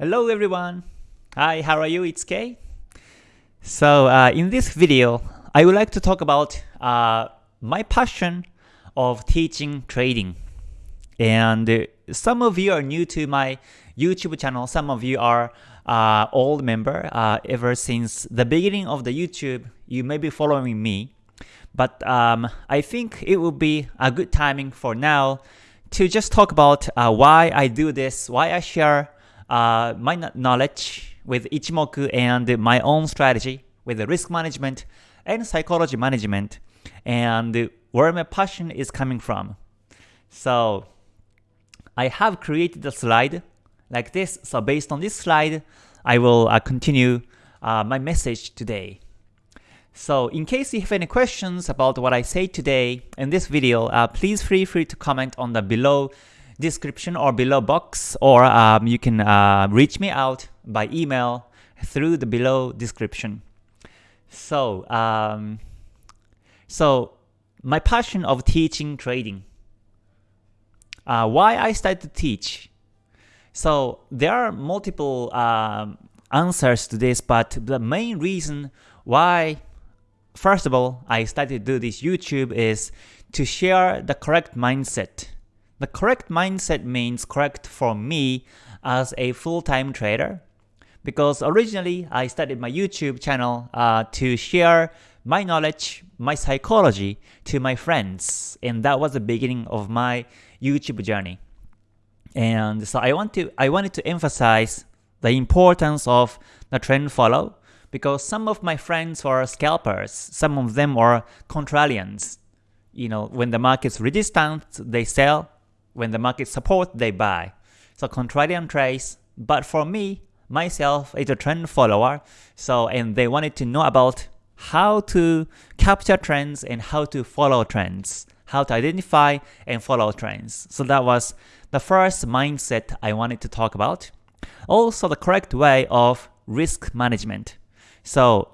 Hello everyone! Hi, how are you? It's Kay. So uh, in this video, I would like to talk about uh, my passion of teaching trading. And uh, some of you are new to my YouTube channel, some of you are uh, old member uh, ever since the beginning of the YouTube, you may be following me. But um, I think it will be a good timing for now to just talk about why I do this, why I share uh, my knowledge with Ichimoku and my own strategy with the risk management and psychology management and where my passion is coming from. So I have created a slide like this. So based on this slide, I will uh, continue uh, my message today. So in case you have any questions about what I say today in this video, uh, please feel free to comment on the below description or below box or um, you can uh, reach me out by email through the below description. So, um, so my passion of teaching trading. Uh, why I started to teach. So there are multiple um, answers to this, but the main reason why, first of all, I started to do this YouTube is to share the correct mindset the correct mindset means correct for me as a full-time trader because originally I started my YouTube channel uh, to share my knowledge, my psychology to my friends and that was the beginning of my YouTube journey. And so I want to I wanted to emphasize the importance of the trend follow because some of my friends are scalpers, some of them are contrarians. You know, when the market's resistant, they sell, when the market support, they buy. So contrarian trades, but for me, myself is a trend follower, so and they wanted to know about how to capture trends and how to follow trends, how to identify and follow trends. So that was the first mindset I wanted to talk about. Also the correct way of risk management. So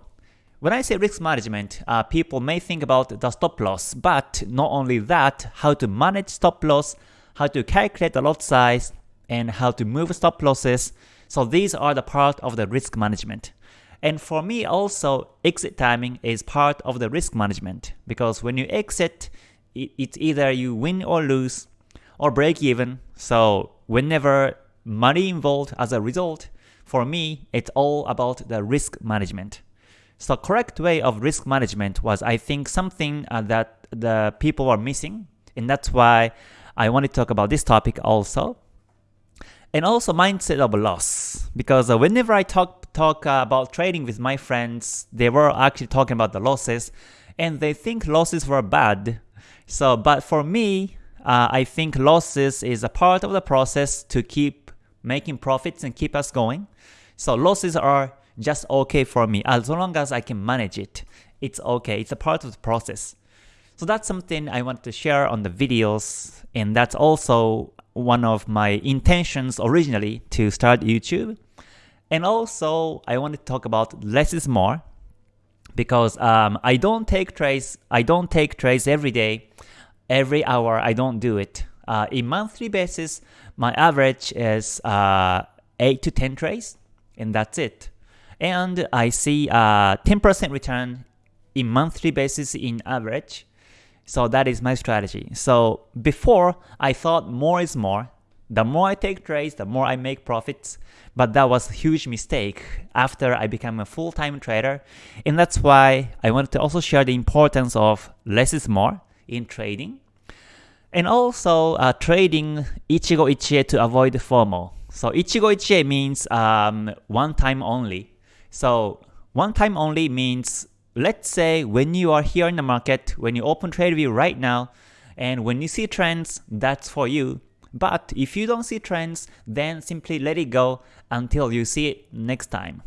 when I say risk management, uh, people may think about the stop loss, but not only that, how to manage stop loss, how to calculate the lot size, and how to move stop losses. So these are the part of the risk management. And for me also, exit timing is part of the risk management because when you exit, it's either you win or lose or break even. So whenever money involved as a result, for me, it's all about the risk management. So correct way of risk management was I think something uh, that the people are missing and that's why I want to talk about this topic also. And also mindset of loss, because uh, whenever I talk talk about trading with my friends, they were actually talking about the losses, and they think losses were bad. So, but for me, uh, I think losses is a part of the process to keep making profits and keep us going. So losses are just okay for me as long as I can manage it. It's okay. It's a part of the process. So that's something I want to share on the videos and that's also one of my intentions originally to start YouTube. And also, I want to talk about less is more because um, I don't take trades. I don't take trades every day, every hour. I don't do it. Uh, in monthly basis, my average is uh, eight to ten trades, and that's it. And I see 10% uh, return in monthly basis in average. So that is my strategy. So before, I thought more is more. The more I take trades, the more I make profits. But that was a huge mistake after I became a full-time trader. And that's why I wanted to also share the importance of less is more in trading. And also uh, trading Ichigo Ichie to avoid FOMO. So Ichigo Ichie means um, one time only. So one time only means let's say when you are here in the market, when you open TradeView right now, and when you see trends, that's for you. But if you don't see trends, then simply let it go until you see it next time.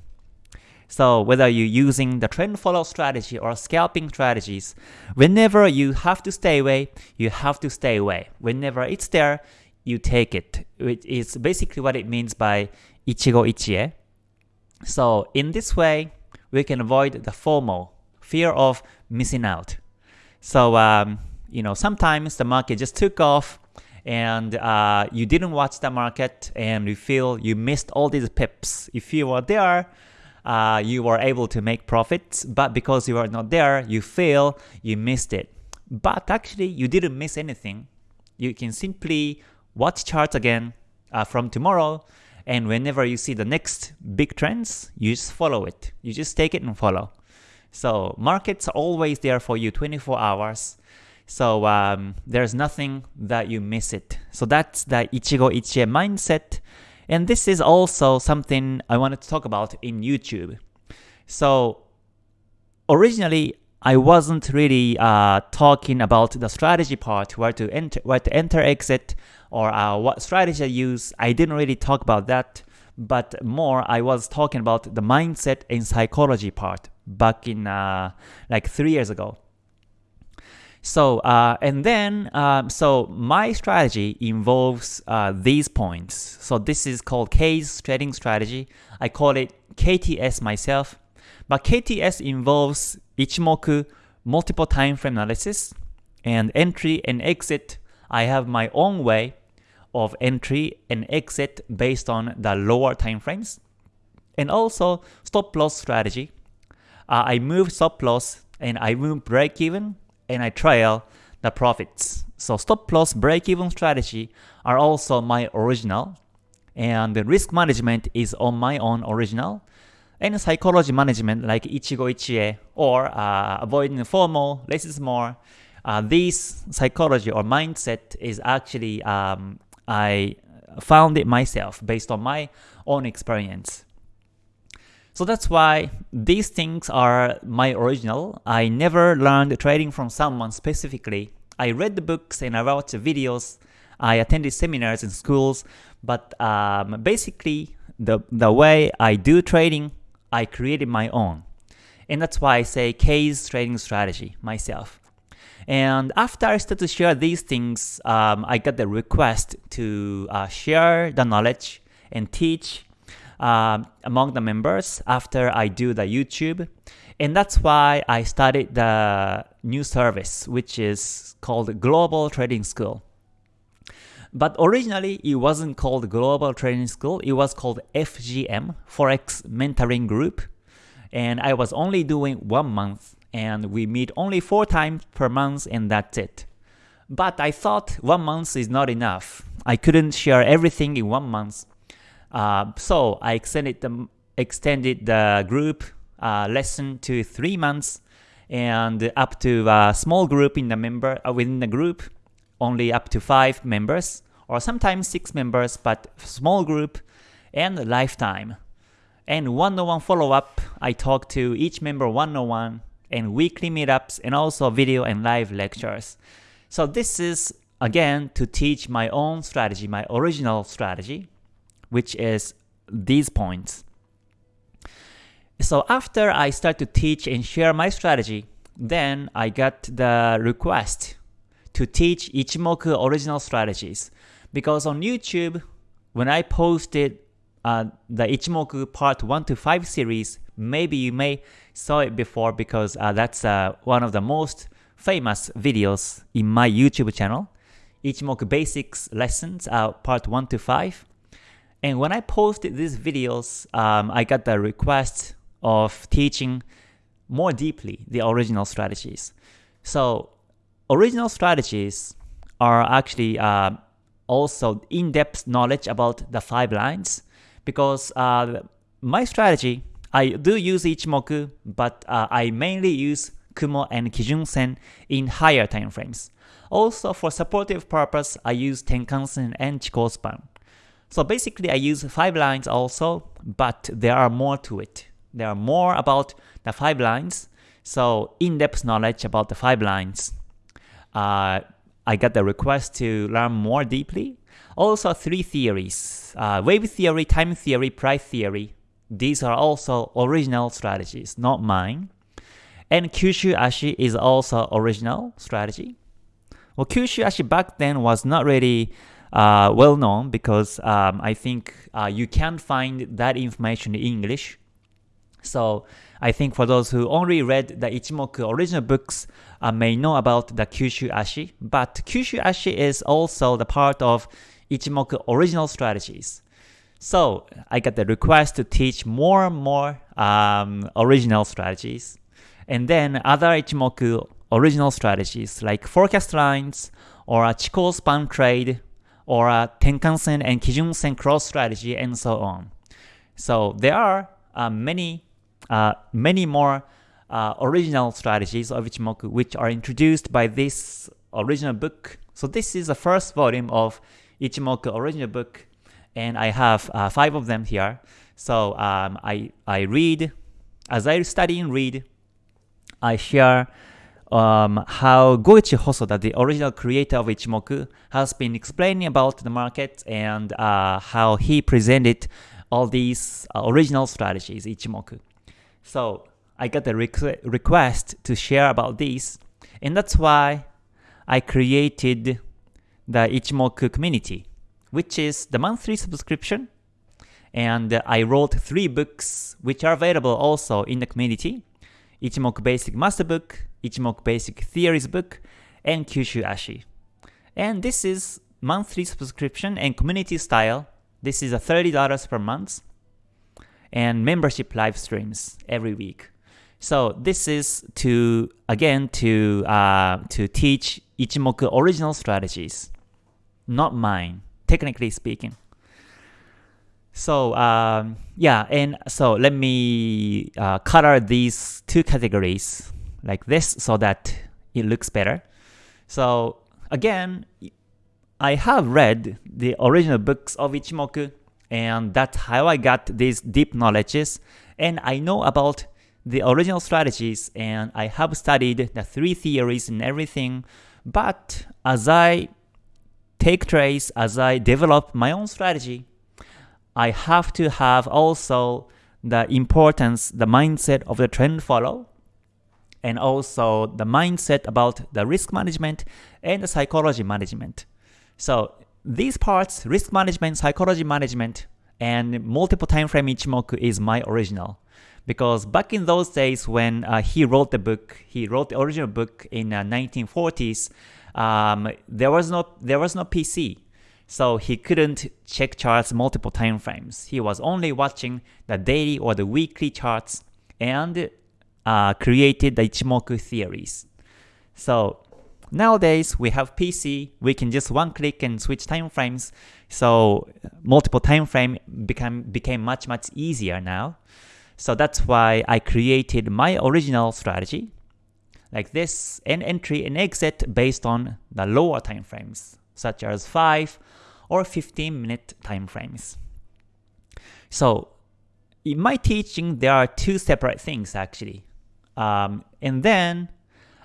So whether you're using the trend follow strategy or scalping strategies, whenever you have to stay away, you have to stay away. Whenever it's there, you take it. It's basically what it means by Ichigo Ichie. So in this way, we can avoid the FOMO, fear of missing out. So um, you know sometimes the market just took off and uh, you didn't watch the market and you feel you missed all these pips. If you were there, uh, you were able to make profits, but because you are not there, you feel you missed it. But actually, you didn't miss anything. You can simply watch charts again uh, from tomorrow, and whenever you see the next big trends, you just follow it. You just take it and follow. So markets are always there for you 24 hours. So um, there's nothing that you miss it. So that's the Ichigo Ichie mindset. And this is also something I wanted to talk about in YouTube. So originally, I wasn't really uh, talking about the strategy part, where to enter, where to enter, exit, or uh, what strategy I use. I didn't really talk about that, but more I was talking about the mindset and psychology part back in uh, like three years ago. So, uh, and then, um, so my strategy involves uh, these points. So this is called K's trading strategy. I call it KTS myself. But KTS involves Ichimoku multiple time frame analysis and entry and exit. I have my own way of entry and exit based on the lower time frames. And also stop loss strategy. Uh, I move stop loss and I move break even and I trail the profits. So stop loss break even strategy are also my original and the risk management is on my own original and psychology management like Ichigo Ichie or uh, avoiding FOMO, less is more. Uh, this psychology or mindset is actually um, I found it myself based on my own experience. So that's why these things are my original. I never learned trading from someone specifically. I read the books and I watched the videos. I attended seminars in schools, but um, basically the, the way I do trading, I created my own. And that's why I say K's trading strategy myself. And after I started to share these things, um, I got the request to uh, share the knowledge and teach uh, among the members after I do the YouTube. And that's why I started the new service, which is called Global Trading School. But originally, it wasn't called Global Trading School. It was called FGM, Forex Mentoring Group. And I was only doing one month, and we meet only four times per month, and that's it. But I thought one month is not enough. I couldn't share everything in one month. Uh, so I extended the, extended the group uh, lesson to three months and up to a small group in the member uh, within the group, only up to five members or sometimes six members, but small group and lifetime. And one-on-one follow-up, I talk to each member one-on-one and weekly meetups and also video and live lectures. So this is again to teach my own strategy, my original strategy which is these points. So after I start to teach and share my strategy, then I got the request to teach Ichimoku original strategies. Because on YouTube, when I posted uh, the Ichimoku part 1 to 5 series, maybe you may saw it before because uh, that's uh, one of the most famous videos in my YouTube channel. Ichimoku Basics Lessons, uh, part 1 to 5. And when I posted these videos, um, I got the request of teaching more deeply the original strategies. So original strategies are actually uh, also in-depth knowledge about the five lines because uh, my strategy, I do use Ichimoku, but uh, I mainly use Kumo and Kijun Sen in higher time frames. Also for supportive purpose, I use Tenkan-sen and Chikou span. So basically I use 5 lines also, but there are more to it. There are more about the 5 lines, so in-depth knowledge about the 5 lines. Uh, I got the request to learn more deeply. Also three theories, uh, wave theory, time theory, price theory. These are also original strategies, not mine. And Kyushu Ashi is also original strategy. Well, Kyushu Ashi back then was not really uh, well known because um, I think uh, you can find that information in English. So I think for those who only read the Ichimoku original books uh, may know about the Kyushu Ashi, but Kyushu Ashi is also the part of Ichimoku original strategies. So I got the request to teach more and more um, original strategies, and then other Ichimoku original strategies like forecast lines or a Chikou span trade or a Tenkan-sen and Kijun-sen cross strategy and so on. So there are uh, many uh, many more uh, original strategies of Ichimoku which are introduced by this original book. So this is the first volume of Ichimoku original book and I have uh, five of them here. So um, I, I read, as I study and read, I share um, how Goichi Hosoda, the original creator of Ichimoku, has been explaining about the market and uh, how he presented all these uh, original strategies, Ichimoku. So I got a requ request to share about this, and that's why I created the Ichimoku community, which is the monthly subscription. And I wrote three books which are available also in the community. Ichimoku Basic Master Book, Ichimoku Basic Theories Book, and Kyushu Ashi. And this is monthly subscription and community style. This is a $30 per month and membership live streams every week. So this is to again to uh, to teach Ichimoku original strategies, not mine, technically speaking. So um, yeah, and so let me uh, color these two categories like this so that it looks better. So again, I have read the original books of Ichimoku and that's how I got these deep knowledges and I know about the original strategies and I have studied the three theories and everything but as I take trades, as I develop my own strategy, I have to have also the importance, the mindset of the trend follow and also the mindset about the risk management and the psychology management. So these parts, risk management, psychology management, and multiple time frame Ichimoku is my original. Because back in those days when uh, he wrote the book, he wrote the original book in uh, 1940s, um, there was no there was no PC. So he couldn't check charts multiple time frames. He was only watching the daily or the weekly charts and uh, created the Ichimoku theories. So Nowadays, we have PC, we can just one click and switch time frames, so multiple time frame became, became much much easier now. So that's why I created my original strategy, like this, an entry and exit based on the lower time frames, such as 5 or 15 minute time frames. So in my teaching, there are two separate things actually. Um, and then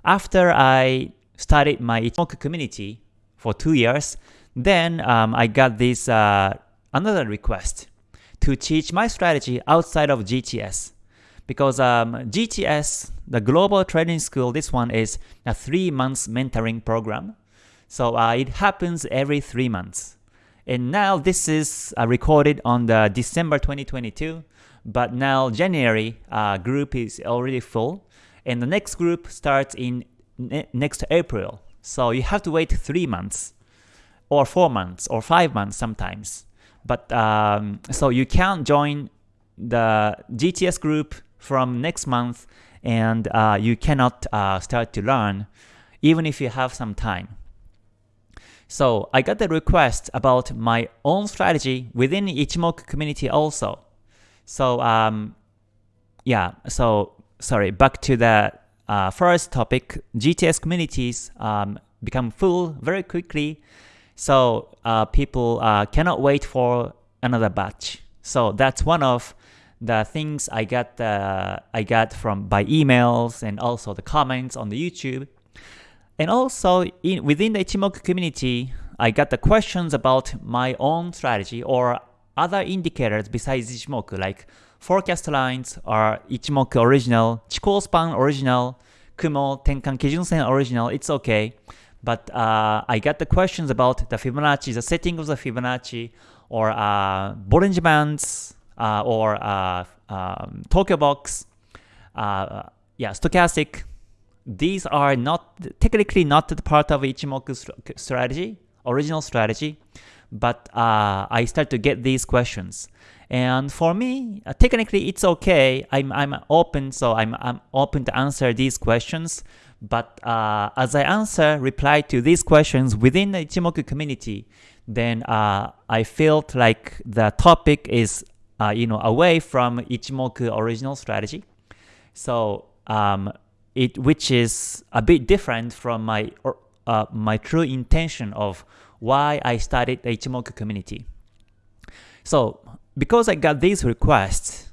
after I studied my Ichimoku community for two years. Then um, I got this uh, another request to teach my strategy outside of GTS. Because um, GTS, the Global Trading School, this one is a three months mentoring program. So uh, it happens every three months. And now this is uh, recorded on the December 2022, but now January uh, group is already full, and the next group starts in ne next April. So you have to wait three months or four months or five months sometimes. But um, so you can't join the GTS group from next month and uh, you cannot uh, start to learn even if you have some time. So I got the request about my own strategy within Ichimoku community also. So um, yeah, so sorry, back to the uh, first topic, GTS communities um, become full very quickly, so uh, people uh, cannot wait for another batch. So that's one of the things I got uh, I got from by emails and also the comments on the YouTube. And also in, within the Ichimoku community, I got the questions about my own strategy or other indicators besides Ichimoku like forecast lines are Ichimoku original, Chikou span original, Kumo, Tenkan Kijun-sen original, it's okay. But uh, I got the questions about the Fibonacci, the setting of the Fibonacci, or uh, Bollinger Bands, uh, or uh, um, Tokyo Box, uh, yeah, stochastic. These are not technically not the part of Ichimoku strategy, original strategy, but uh, I start to get these questions. And for me, uh, technically it's okay. I'm, I'm open, so I'm, I'm open to answer these questions. But uh, as I answer, reply to these questions within the Ichimoku community, then uh, I felt like the topic is uh, you know away from Ichimoku original strategy. So um, it which is a bit different from my uh, my true intention of why I started the Ichimoku community. So because I got these requests,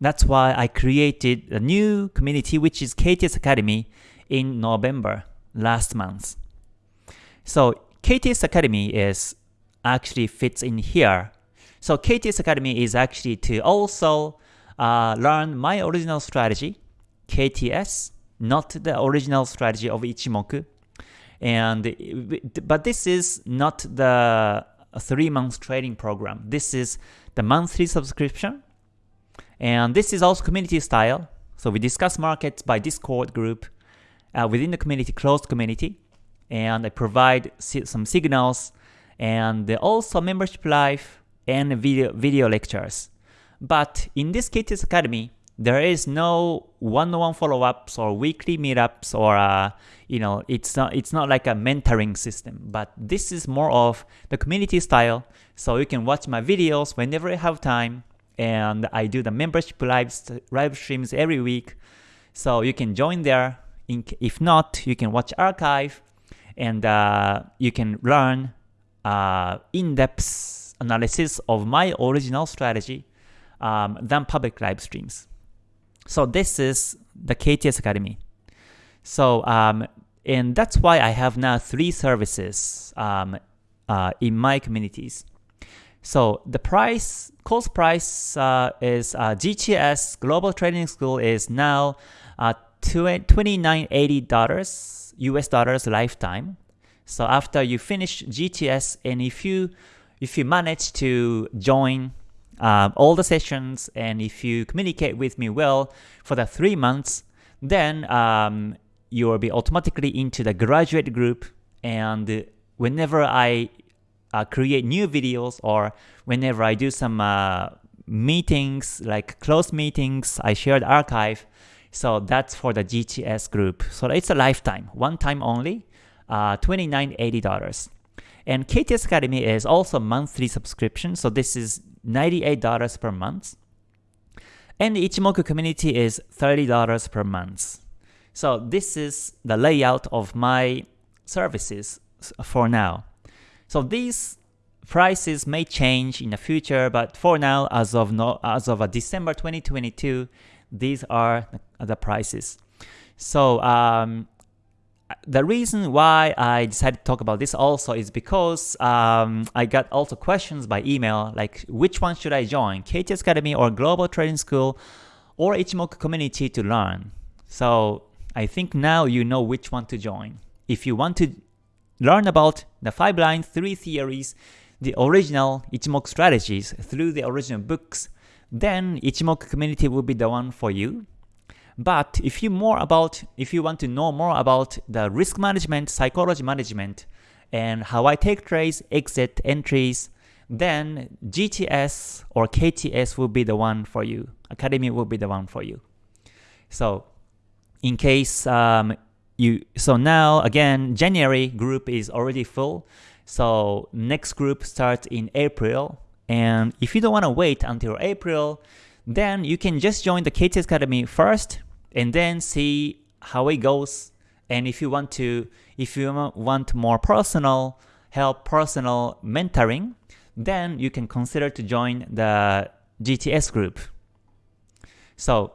that's why I created a new community which is KTS Academy in November last month. So KTS Academy is actually fits in here. So KTS Academy is actually to also uh, learn my original strategy, KTS, not the original strategy of Ichimoku. And but this is not the three month trading program. This is the monthly subscription. And this is also community style. So we discuss markets by Discord group uh, within the community, closed community. And I provide some signals and also membership life and video, video lectures. But in this KTS Academy, there is no one-on-one follow-ups or weekly meetups or uh, you know it's not it's not like a mentoring system but this is more of the community style. So you can watch my videos whenever you have time and I do the membership live, live streams every week. So you can join there. If not you can watch archive and uh, you can learn uh, in-depth analysis of my original strategy um, than public live streams so this is the KTS Academy. So um, and that's why I have now three services um, uh, in my communities. So the price, cost price uh, is uh, GTS Global Trading School is now uh, $2980 US dollars lifetime. So after you finish GTS and if you if you manage to join um, all the sessions and if you communicate with me well for the three months, then um, you will be automatically into the graduate group and whenever I uh, create new videos or whenever I do some uh, meetings like closed meetings, I share the archive. So that's for the GTS group. So it's a lifetime, one time only, uh, $29.80. And KTS Academy is also monthly subscription. So this is $98 per month. And the Ichimoku community is $30 per month. So this is the layout of my services for now. So these prices may change in the future, but for now, as of no, as of December 2022, these are the prices. So um, the reason why I decided to talk about this also is because um, I got also questions by email like which one should I join, KTS Academy or Global Trading School or Ichimoku Community to learn. So I think now you know which one to join. If you want to learn about the 5 lines, 3 theories, the original Ichimoku strategies through the original books, then Ichimoku Community will be the one for you. But if you more about if you want to know more about the risk management, psychology management, and how I take trades, exit entries, then GTS or KTS will be the one for you. Academy will be the one for you. So in case um, you so now again January group is already full. So next group starts in April. And if you don't want to wait until April, then you can just join the KTS Academy first and then see how it goes. And if you want to, if you want more personal help, personal mentoring, then you can consider to join the GTS group. So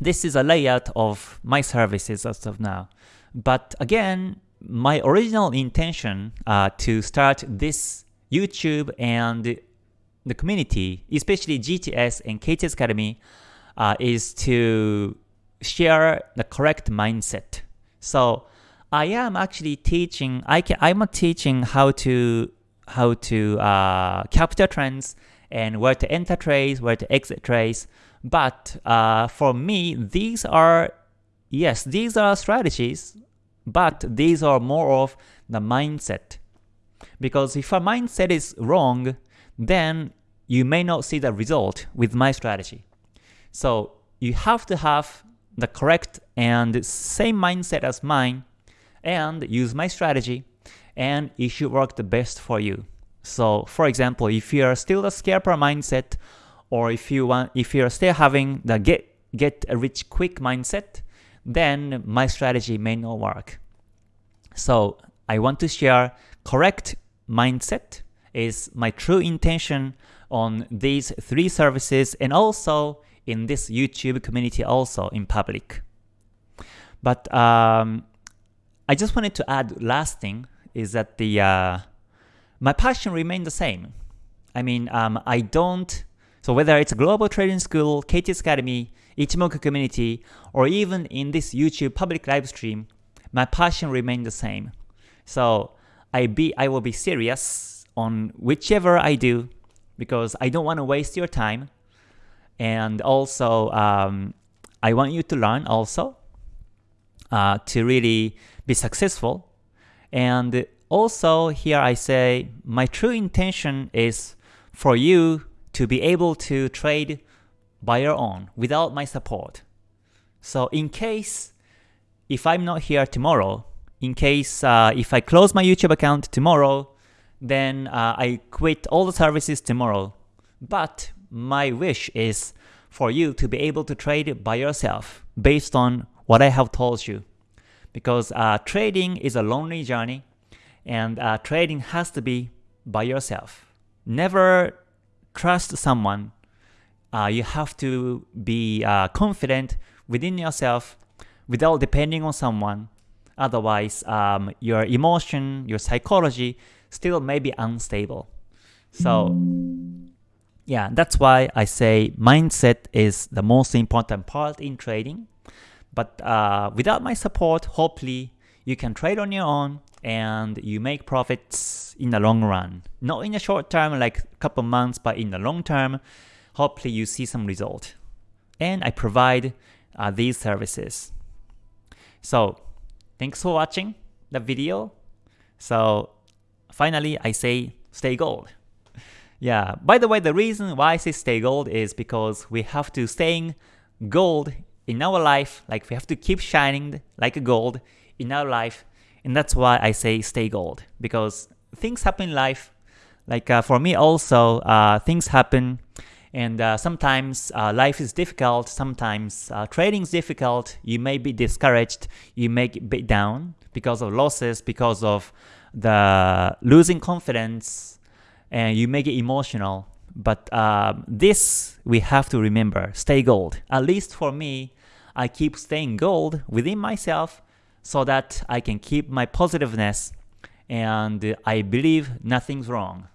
this is a layout of my services as of now. But again, my original intention uh, to start this YouTube and the community, especially GTS and KTS Academy, uh, is to share the correct mindset. So I am actually teaching. I can. I'm teaching how to how to uh, capture trends and where to enter trades, where to exit trades. But uh, for me, these are, yes, these are strategies, but these are more of the mindset. Because if a mindset is wrong, then you may not see the result with my strategy. So you have to have the correct and same mindset as mine and use my strategy and it should work the best for you. So for example, if you are still the scalper mindset or if you want if you're still having the get get a rich quick mindset, then my strategy may not work. So I want to share correct mindset is my true intention on these three services and also in this YouTube community also in public. But um, I just wanted to add last thing is that the uh, my passion remained the same. I mean, um, I don't, so whether it's Global Trading School, KTS Academy, Ichimoku community, or even in this YouTube public live stream, my passion remained the same. So I be I will be serious on whichever I do because I don't want to waste your time. And also, um, I want you to learn also uh, to really be successful. And also here I say my true intention is for you to be able to trade by your own without my support. So in case if I'm not here tomorrow, in case uh, if I close my YouTube account tomorrow, then uh, I quit all the services tomorrow. But my wish is for you to be able to trade by yourself based on what I have told you. Because uh, trading is a lonely journey and uh, trading has to be by yourself. Never trust someone. Uh, you have to be uh, confident within yourself without depending on someone. Otherwise, um, your emotion, your psychology still may be unstable. So yeah, that's why I say mindset is the most important part in trading. But uh, without my support, hopefully you can trade on your own and you make profits in the long run. Not in the short term, like a couple months, but in the long term, hopefully you see some result. And I provide uh, these services. So thanks for watching the video. So finally, I say stay gold. Yeah, by the way, the reason why I say stay gold is because we have to stay gold in our life, like we have to keep shining like a gold in our life, and that's why I say stay gold, because things happen in life, like uh, for me also, uh, things happen, and uh, sometimes uh, life is difficult, sometimes uh, trading is difficult, you may be discouraged, you may be down because of losses, because of the losing confidence, and you may get emotional. But um, this we have to remember, stay gold. At least for me, I keep staying gold within myself so that I can keep my positiveness and I believe nothing's wrong.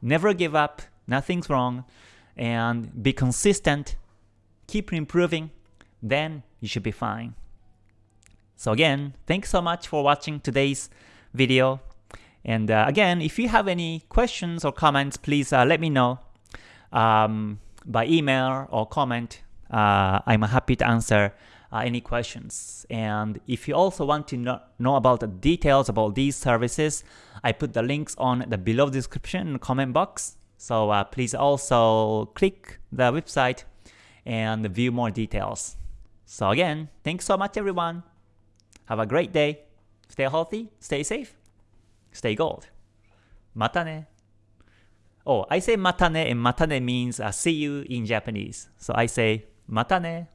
Never give up, nothing's wrong, and be consistent, keep improving, then you should be fine. So again, thanks so much for watching today's video. And uh, again, if you have any questions or comments, please uh, let me know um, by email or comment. Uh, I'm happy to answer uh, any questions. And if you also want to know, know about the details about these services, I put the links on the below description in the comment box. So uh, please also click the website and view more details. So again, thanks so much everyone. Have a great day. Stay healthy, stay safe stay gold. Matane. Oh, I say matane and matane means uh, see you in Japanese. So I say matane.